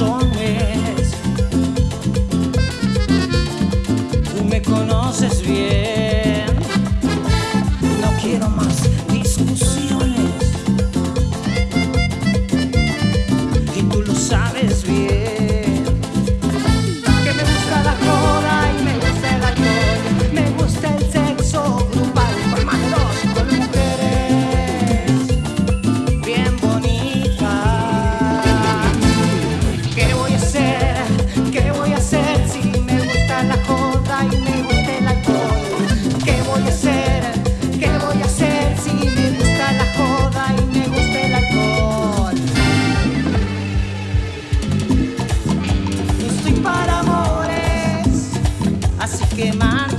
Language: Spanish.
Tú me conoces bien. No estoy para amores, así que márchate,